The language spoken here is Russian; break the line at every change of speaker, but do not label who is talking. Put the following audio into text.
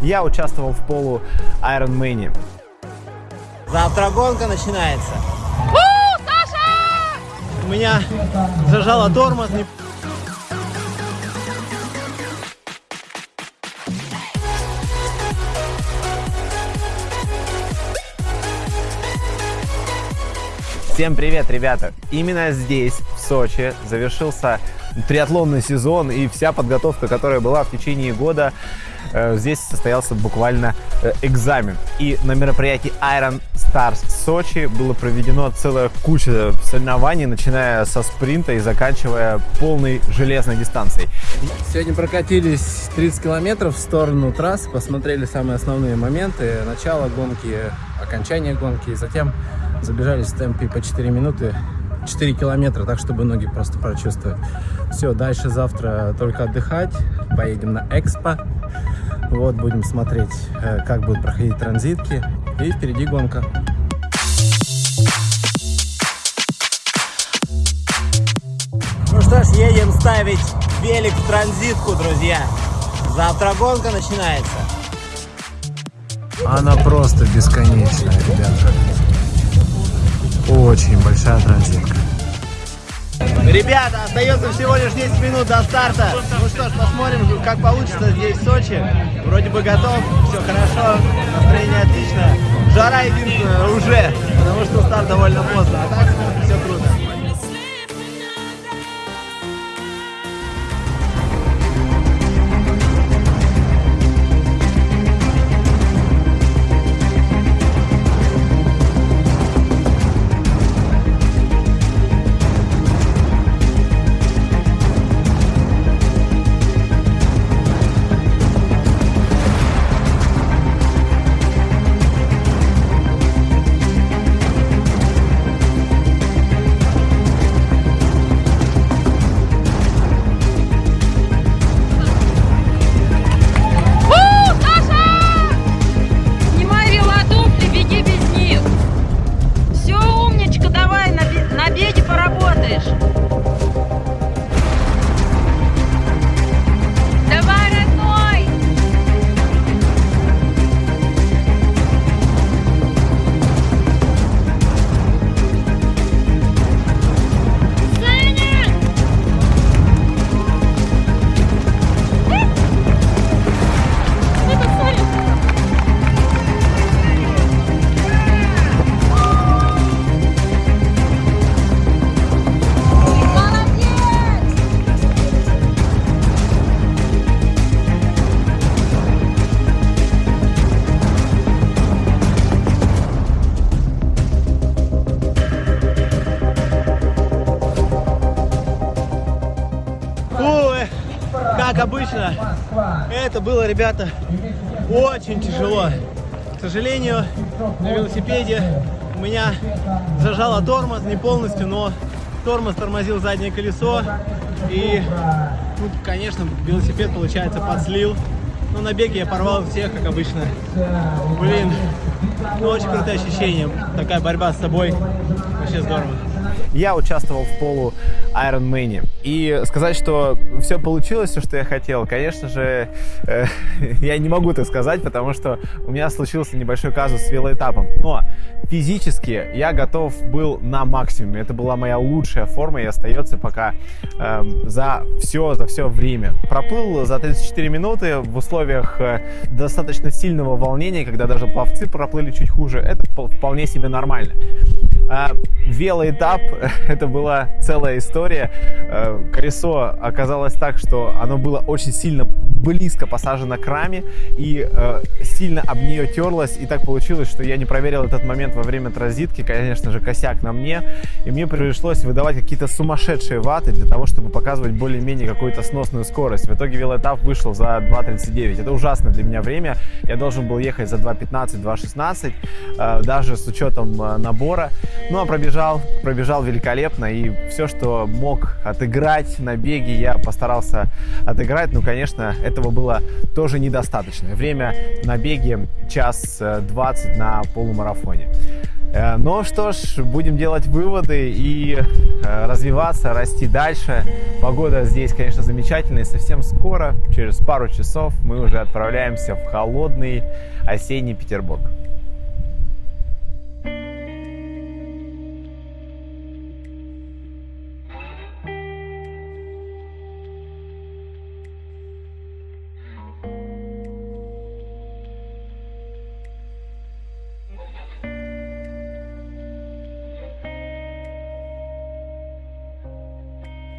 Я участвовал в полу Iron Man.
Завтра гонка начинается. У меня зажало тормоз. не-
Всем привет, ребята! Именно здесь, в Сочи, завершился триатлонный сезон и вся подготовка, которая была в течение года, э, здесь состоялся буквально э, экзамен. И на мероприятии Iron Stars Сочи было проведено целая куча соревнований, начиная со спринта и заканчивая полной железной дистанцией.
Сегодня прокатились 30 километров в сторону трассы, посмотрели самые основные моменты, начало гонки, окончание гонки, и затем забежали в темпе по 4 минуты, 4 километра, так чтобы ноги просто прочувствовать. Все, дальше завтра только отдыхать, поедем на Экспо, вот, будем смотреть, э, как будут проходить транзитки, и впереди гонка. Ну что ж, едем ставить велик в транзитку, друзья. Завтра гонка начинается.
Она просто бесконечная, ребята. Очень большая транзитка.
Ребята, остается всего лишь 10 минут до старта. Ну что ж, посмотрим, как получится здесь в Сочи. Вроде бы готов, все хорошо, настроение отлично. Жара единственное уже, потому что старт довольно поздно. А так все круто. Обычно, это было, ребята, очень тяжело. К сожалению, на велосипеде у меня зажало тормоз, не полностью, но тормоз тормозил заднее колесо. И, ну, конечно, велосипед, получается, подслил. Но на беге я порвал всех, как обычно. Блин, ну, очень крутое ощущение. Такая борьба с собой. Вообще здорово.
Я участвовал в полу Iron Man. И сказать, что все получилось, все, что я хотел, конечно же, э, я не могу так сказать, потому что у меня случился небольшой казус с велоэтапом. Но физически я готов был на максимуме. Это была моя лучшая форма и остается пока эм, за все, за все время. Проплыл за 34 минуты в условиях э, достаточно сильного волнения, когда даже пловцы проплыли чуть хуже. Это впол- вполне себе нормально. А, велоэтап это была целая история. Э, Колесо оказалось так, что оно было очень сильно близко посажено к раме и э, сильно об нее терлось. И так получилось, что я не проверил этот момент во время транзитки. Конечно же, косяк на мне. И мне пришлось выдавать какие-то сумасшедшие ваты для того, чтобы показывать более-менее какую-то сносную скорость. В итоге велоэтап вышел за 2.39. Это ужасное для меня время. Я должен был ехать за 2.15, 2.16, э, даже с учетом э, набора. Ну, а пробежал, пробежал великолепно. И все, что мог отыграть на беге, я постарался отыграть. Ну, конечно, этого было тоже недостаточно. Время на беге час э, 20 на полумарафоне. Э, Ну что ж, будем делать выводы и э, развиваться, расти дальше. Погода здесь, конечно, замечательная. Совсем скоро, через пару часов, мы уже отправляемся в холодный осенний Петербург.